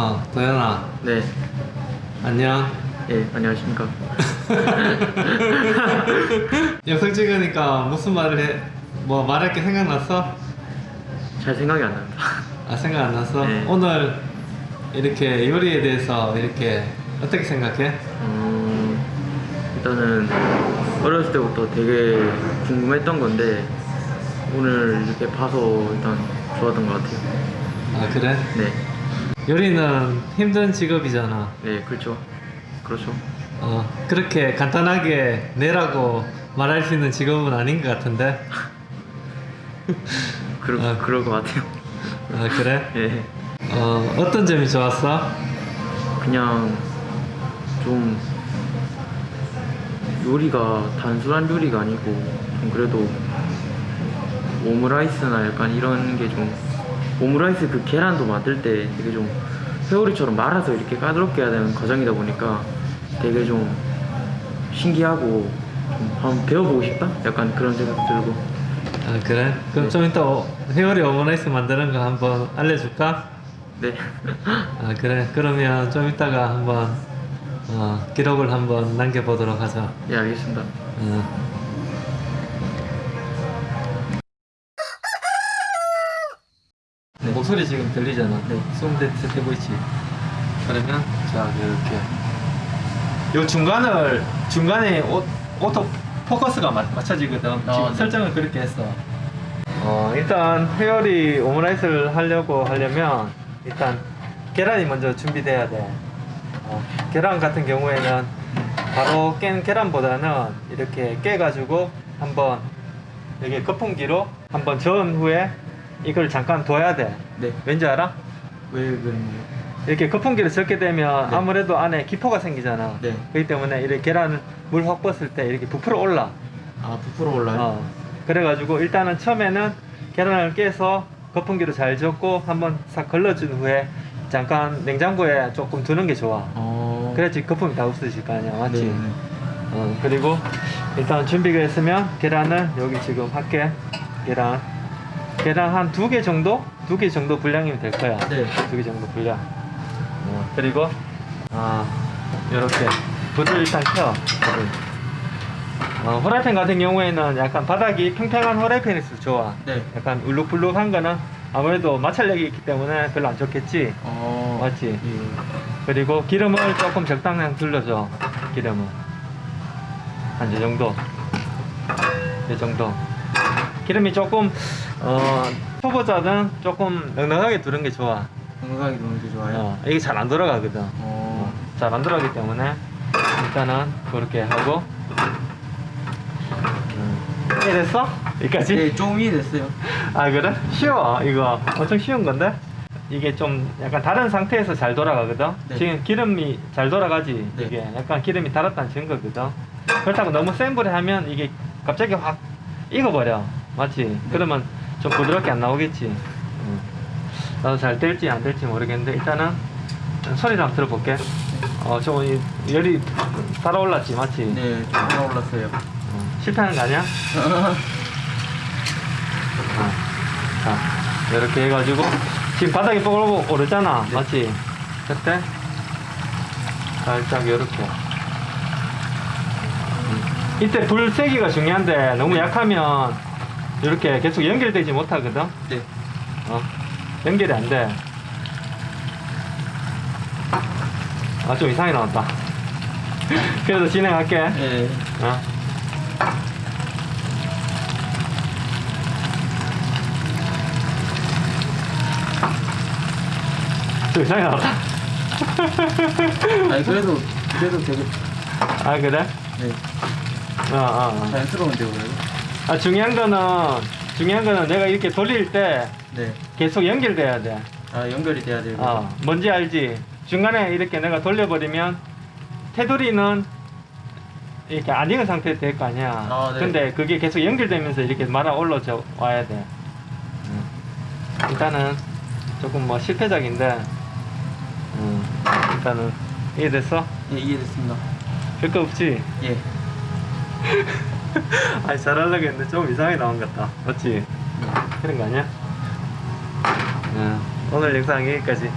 어, 도현아, 네. 안녕. 예, 안녕하십니까. 영상 찍으니까 무슨 말을 해? 뭐 말할 게 생각났어? 잘 생각이 안 납니다. 아, 생각 안 났어? 네. 오늘 이렇게 요리에 대해서 이렇게 어떻게 생각해? 음, 일단은 어렸을 때부터 되게 궁금했던 건데 오늘 이렇게 봐서 일단 좋았던 것 같아요. 아, 그래? 네. 요리는 힘든 직업이잖아. 네, 그렇죠. 그렇죠. 어, 그렇게 간단하게 내라고 말할 수 있는 직업은 아닌 것 같은데? 그러, 아. 그럴 것 같아요. 아, 그래? 예. 어, 어떤 점이 좋았어? 그냥 좀 요리가 단순한 요리가 아니고 좀 그래도 오므라이스나 약간 이런 게좀 오므라이스 그 계란도 만들 때 되게 좀 회오리처럼 말아서 이렇게 까다롭게 해야 되는 과정이다 보니까 되게 좀 신기하고 좀 한번 배워보고 싶다? 약간 그런 생각 들고 아, 그래? 그럼 네. 좀 이따 오- 회오리 오므라이스 만드는 거 한번 알려줄까? 네 아 그래 그러면 좀 이따가 한번 어, 기록을 한번 남겨보도록 하자 예 알겠습니다 어. 네. 목소리 지금 들리잖아 네. 숨 대고 있지 그러면 자 이렇게 요 중간을 중간에 오, auto focus가 맞, 맞춰지거든 아, 지금 네. 설정을 그렇게 했어 어 일단 회오리 오므라이스를 하려고 하려면 일단 계란이 먼저 준비돼야 돼 어, 계란 같은 경우에는 바로 깬 계란보다는 이렇게 깨가지고 한번 여기 거품기로 한번 저은 후에 이걸 잠깐 둬야 돼 네 왠지 알아? 왜 그런가요? 이렇게 거품기를 적게 되면 네. 아무래도 안에 기포가 생기잖아 네. 그렇기 때문에 이렇게 계란을 물확 벗을 때 이렇게 부풀어 올라 아 부풀어 올라요? 어. 그래가지고 일단은 처음에는 계란을 깨서 거품기로 잘 적고 한번 싹 걸러준 후에 잠깐 냉장고에 조금 두는 게 좋아 어... 그래야지 거품이 다 없어질 거 아니야 맞지? 네, 네. 어, 그리고 일단 준비가 됐으면 계란을 여기 지금 할게 계란 계란 한두 개 정도? 두 개 정도 분량이면 될 거야 네. 두 개 정도 분량 어, 그리고 아 요렇게 불을 일단 켜 불을. 어, 후라이팬 같은 경우에는 약간 바닥이 평평한 후라이팬일수록 좋아 네. 약간 울룩불룩한 거는 아무래도 마찰력이 있기 때문에 별로 안 좋겠지 어... 맞지? 예. 그리고 기름을 조금 적당량 둘러줘 기름을 한 이 정도 이 정도 기름이 조금 어 초보자는 조금 넉넉하게 두는 게 좋아 건강하게 노는 게 좋아요. 어, 이게 잘 안 돌아가거든 어... 잘 안 돌아가기 때문에 일단은 그렇게 하고 음. 이해됐어? 여기까지? 네, 좀 이해됐어요. 아 그래? 쉬워 이거 엄청 쉬운 건데 이게 좀 약간 다른 상태에서 잘 돌아가거든 네. 지금 기름이 잘 돌아가지 네. 이게 약간 기름이 달았다는 증거거든 그렇다고 너무 센 불에 하면 이게 갑자기 확 익어버려 맞지? 네. 그러면 좀 부드럽게 안 나오겠지 음. 나도 잘 될지 안 될지 모르겠는데 일단은 소리를 한번 들어볼게 어좀 열이 달아올랐지 맞지? 네, 좀 올라올랐어요. 어, 실패하는 거 아니야? 어. 자, 이렇게 해가지고 지금 바닥이 뽀글뽀글 오르잖아, 네. 맞지? 그때 살짝 이렇게. 음. 이때 불 세기가 중요한데 너무 약하면 이렇게 계속 연결되지 못하거든. 네. 어, 연결이 안 돼. 아, 좀 이상하게 나왔다. 그래도 진행할게. 네. 어. 좀 이상하게 나왔다. 아니 그래도 그래도 되게 아, 그래? 네, 어, 어, 어. 자연스러운데요, 그래도. 아, 중요한 거는, 중요한 거는 내가 이렇게 돌릴 때 네. 계속 연결돼야 돼. 아 연결이 돼야 되고. 어, 뭔지 알지? 중간에 이렇게 내가 돌려버리면 테두리는 이렇게 안 익은 상태에 될거 아니야. 아, 네. 근데 그게 계속 연결되면서 이렇게 말아 올라져 와야 돼. 음. 일단은 조금 뭐 실패작인데, 음, 일단은 이해됐어? 예, 이해됐습니다. 별거 없지? 예. 아니 잘하려고 했는데 좀 이상하게 나온 것 같다. 맞지? 그런 거 아니야? 음, 오늘 영상 여기까지.